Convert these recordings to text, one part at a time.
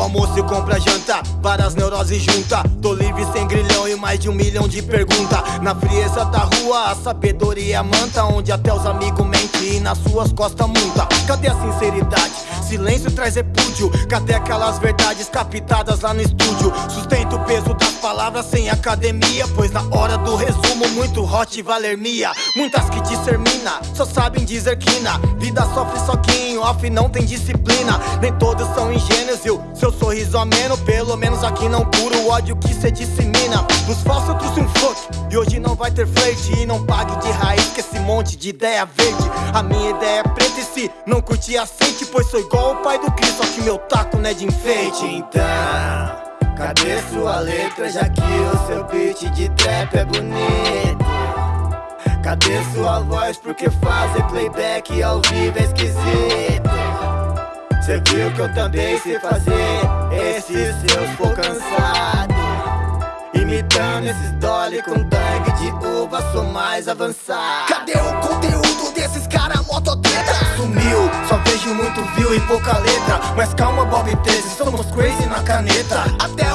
almoço e compra janta. Várias neuroses junta. Tô livre sem grilhão e mais de um milhão de perguntas Na frieza da rua a sabedoria manta. Onde até os amigos mentem e nas suas costas multa. Cadê a sinceridade? Silêncio traz repúdio. Cadê aquelas verdades captadas lá no estúdio? Sustento o peso das palavras sem academia. Pois na hora do resumo muito hot valermia. Muitas que dissermina, só sabem dizer quina. Vida sofre soquinho, off não tem disciplina. Nem todos são ingênuos e o seu sorriso ameno Pelo menos aqui não cura o ódio que cê dissemina. Os falsos eu trouxe um fuck e hoje não vai ter flerte. E não pague de raiz que esse monte de ideia verde. A minha ideia é preta e se não curtir aceite Pois sou igual o pai do Cristo, só que meu taco não é de enfeite. Então, cadê sua letra? Já que o seu beat de trap é bonito? Cadê sua voz porque fazer playback ao vivo é esquisito? Cê viu que eu também sei fazer esses seus for cansado Imitando esses dolly com tangue de uva, sou mais avançado Cadê o conteúdo desses cara mototreta? Sumiu, só vejo muito view e pouca letra Mas calma Bob 13, somos crazy na caneta Até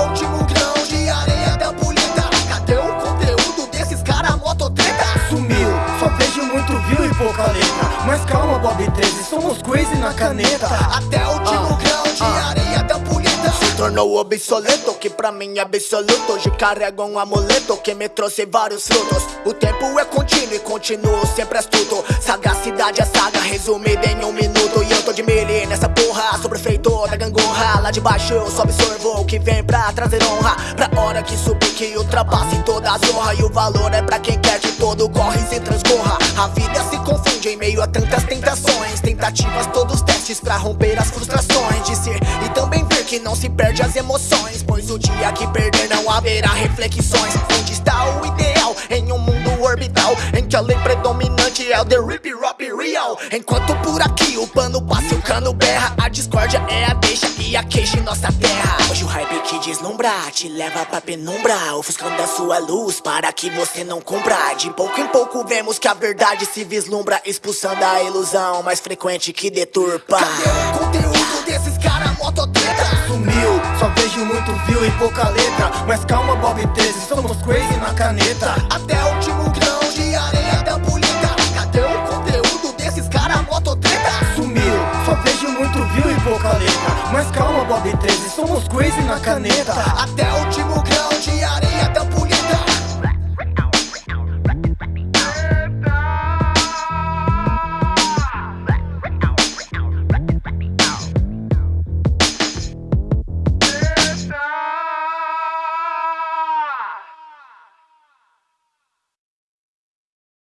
2013 somos crazy na caneta. Até o último ah, grau de ah, areia ah. da punheta. Se tornou obsoleto, que pra mim é absoluto. Hoje carrego é um amuleto que me trouxe vários frutos. O tempo é contínuo e continuo sempre astuto. Sagacidade é saga resumida em um minuto. E eu tô de mili nessa porra, sou prefeito da gangorra. Lá de baixo eu só absorvo o que vem pra trazer honra. Pra hora que subir que ultrapasse toda a zorra. E o valor é pra quem quer de todo corre e se transcorra. A vida se confunde em meio a tantas Todos testes pra romper as frustrações De ser e também ver que não se perde as emoções Pois o dia que perder não haverá reflexões. Onde está o ideal? Em um mundo orbital Em que a lei predominante é o The Rip Rop Real. Enquanto por aqui o pano passa e o cano berra A discórdia é a deixa e a queixa em nossa terra Que deslumbra te leva pra penumbra Ofuscando a sua luz para que você não cumpra. De pouco em pouco vemos que a verdade se vislumbra Expulsando a ilusão mais frequente que deturpa. Cadê o conteúdo desses cara mototreta? Sumiu, só vejo muito view e pouca letra. Mas calma Bob 13, somos crazy na caneta. Até o último grão de areia da bolita Cadê o conteúdo desses cara mototreta? Sumiu, só vejo muito view e pouca letra mas calma Bob 13, somos crazy na caneta. Até o último grau de ar